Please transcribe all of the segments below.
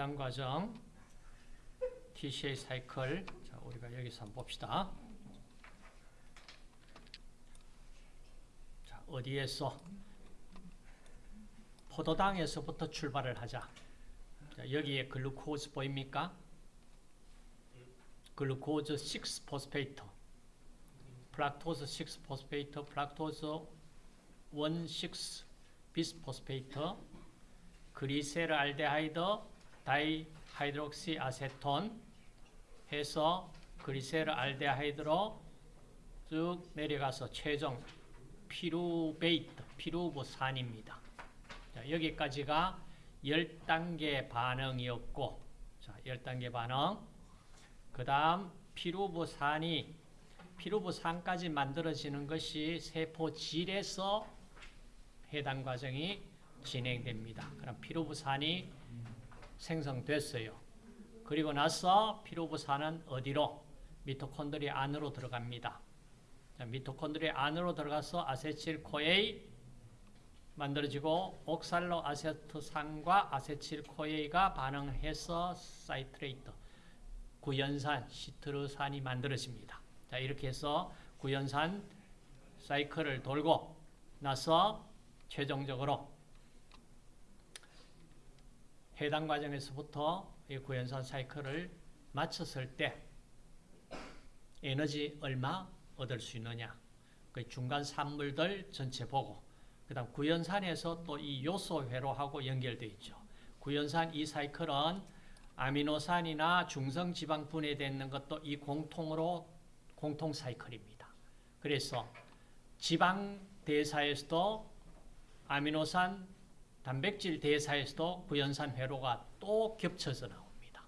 해당 과정 TCA 사이클 자, 우리가 여기서 한번 봅시다. 자, 어디에서 포도당에서부터 출발을 하자. 자, 여기에 glucose 보입니까? glucose 6 phosphate fructose 6 phosphate fructose 1 6 bisphosphate glyceraldehyde dihydroxyacetone 해서 glyceraldehyde로 쭉 내려가서 최종 pyruvate, 피루브산입니다. 자, 여기까지가 10단계 반응이었고 자, 10단계 반응 그 다음 피루브산이 피루브산까지 만들어지는 것이 세포질에서 해당 과정이 진행됩니다. 그럼 피루브산이 생성됐어요. 그리고 나서 피루브산은 어디로? 미토콘드리 안으로 들어갑니다. 자, 미토콘드리 안으로 들어가서 아세틸코에이 만들어지고 옥살로 아세트산과 아세틸코에이가 반응해서 사이트레이터 구연산 시트르산이 만들어집니다. 자, 이렇게 해서 구연산 사이클을 돌고 나서 최종적으로 해당 과정에서부터 이 구연산 사이클을 마쳤을 때 에너지 얼마 얻을 수 있느냐 그 중간 산물들 전체 보고 그 다음 구연산에서 또 이 요소 회로하고 연결되어 있죠. 구연산 이 사이클은 아미노산이나 중성지방 분해되는 것도 이 공통으로 공통 사이클입니다. 그래서 지방 대사에서도 아미노산 단백질 대사에서도 구연산 회로가 또 겹쳐서 나옵니다.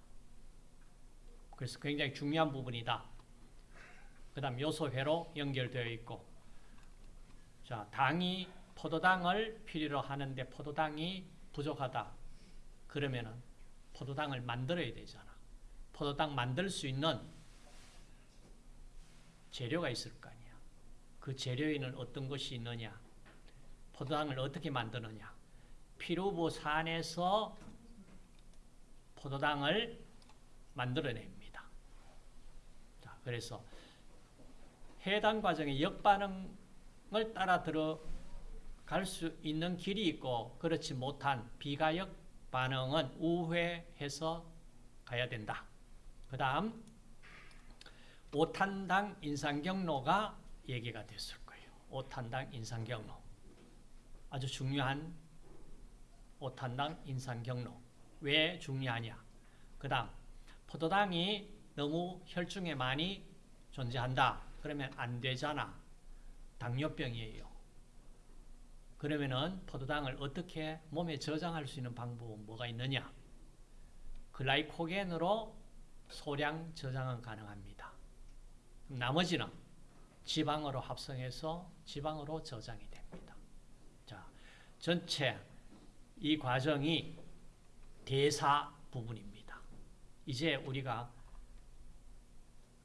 그래서 굉장히 중요한 부분이다. 그 다음 요소 회로 연결되어 있고 자 당이 포도당을 필요로 하는데 포도당이 부족하다. 그러면은 포도당을 만들어야 되잖아. 포도당 만들 수 있는 재료가 있을 거 아니야. 그 재료에는 어떤 것이 있느냐. 포도당을 어떻게 만드느냐. 피루보산에서 포도당을 만들어냅니다. 자, 그래서 해당 과정의 역반응을 따라 들어갈 수 있는 길이 있고 그렇지 못한 비가역 반응은 우회해서 가야 된다. 그 다음 5탄당 인상경로가 얘기가 됐을 거예요. 5탄당 인상경로. 아주 중요한 5탄당 인상 경로. 왜 중요하냐? 그 다음 포도당이 너무 혈중에 많이 존재한다. 그러면 안 되잖아. 당뇨병이에요. 그러면은 포도당을 어떻게 몸에 저장할 수 있는 방법은 뭐가 있느냐? 글라이코겐으로 소량 저장은 가능합니다. 나머지는 지방으로 합성해서 지방으로 저장이 됩니다. 자, 전체 이 과정이 대사 부분입니다. 이제 우리가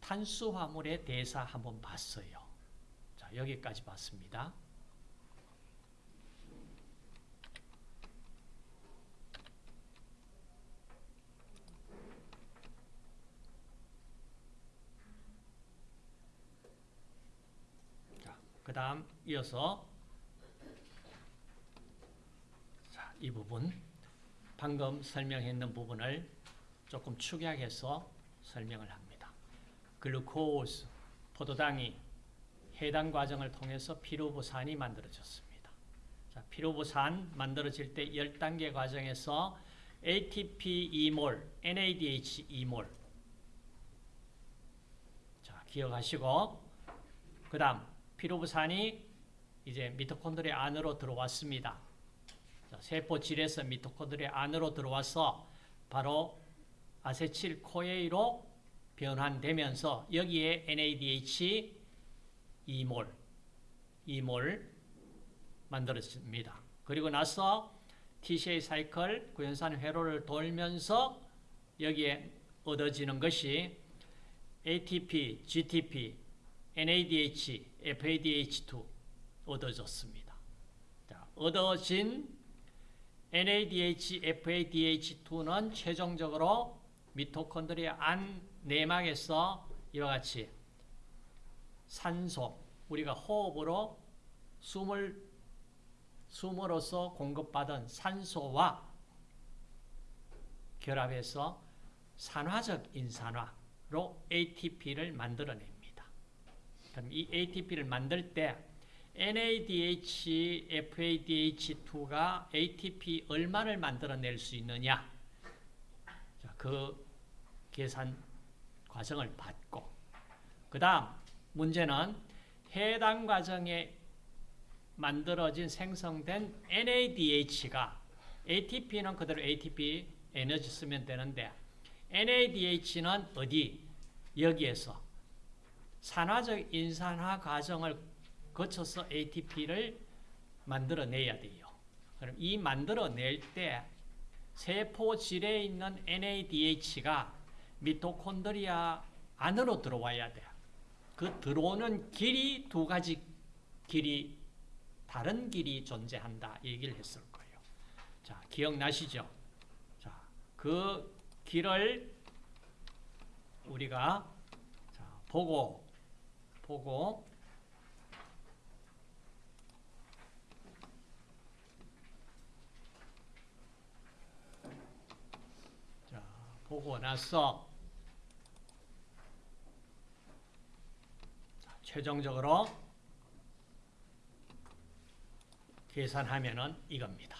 탄수화물의 대사 한번 봤어요. 자, 여기까지 봤습니다. 그 다음 이어서 자, 이 부분 방금 설명했는 부분을 조금 축약해서 설명을 합니다. 글루코스, 포도당이 해당 과정을 통해서 피루부산이 만들어졌습니다. 자, 피루부산 만들어질 때 10단계 과정에서 ATP 2몰, NADH 2몰 자, 기억하시고 그 다음 피로부산이 이제 미토콘드리 안으로 들어왔습니다. 세포 질에서 미토콘드리 안으로 들어와서 바로 아세틸 코에이로 변환되면서 여기에 NADH 2몰, 2몰 만들어집니다. 그리고 나서 TCA 사이클 구연산 회로를 돌면서 여기에 얻어지는 것이 ATP, GTP, NADH, FADH2 얻어졌습니다. 자, 얻어진 NADH, FADH2는 최종적으로 미토콘드리아 안 내막에서 이와 같이 산소, 우리가 호흡으로 숨을 숨으로써 공급받은 산소와 결합해서 산화적 인산화로 ATP를 만들어냅니다. 그럼 이 ATP를 만들 때 NADH, FADH2가 ATP 얼마를 만들어낼 수 있느냐? 자, 그 계산 과정을 받고 그 다음 문제는 해당 과정에 만들어진 생성된 NADH가 ATP는 그대로 ATP 에너지 쓰면 되는데 NADH는 어디? 여기에서 산화적 인산화 과정을 거쳐서 ATP를 만들어내야 돼요. 그럼 이 만들어낼 때 세포질에 있는 NADH가 미토콘드리아 안으로 들어와야 돼요. 그 들어오는 길이 두 가지 길이 다른 길이 존재한다 얘기를 했을 거예요. 자, 기억나시죠? 자, 그 길을 우리가 자, 보고 보고 자, 보고 나서 자, 최종적으로 계산하면은 이겁니다.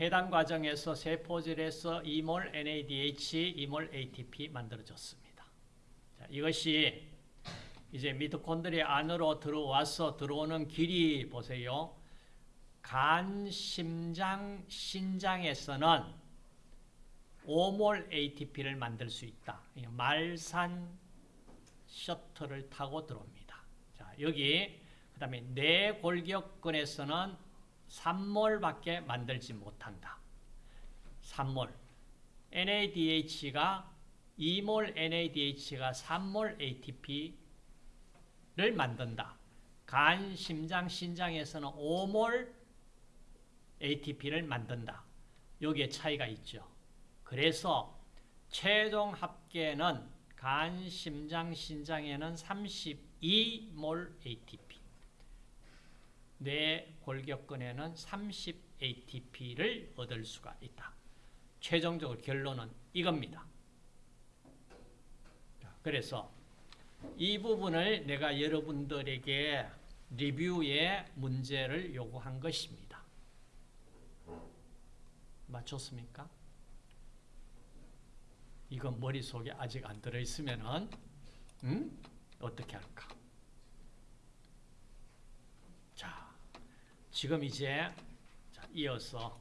해당 과정에서 세포질에서 2몰 NADH, 2몰 ATP 만들어졌습니다. 자, 이것이 이제 미토콘드리아 안으로 들어와서 들어오는 길이 보세요. 간, 심장, 신장에서는 5몰 ATP를 만들 수 있다. 말산 셔틀을 타고 들어옵니다. 자, 여기 그 다음에 뇌골격근에서는 3몰밖에 만들지 못한다. 3몰. NADH가 2몰 NADH가 3몰 ATP를 만든다. 간, 심장, 신장에서는 5몰 ATP를 만든다. 여기에 차이가 있죠. 그래서 최종 합계는 간, 심장, 신장에는 32몰 ATP. 뇌 골격근에는 30 ATP를 얻을 수가 있다. 최종적으로 결론은 이겁니다. 그래서 이 부분을 내가 여러분들에게 리뷰의 문제를 요구한 것입니다. 맞췄습니까? 이건 머릿속에 아직 안 들어있으면 음? 어떻게 할까? 자, 지금 이제 이어서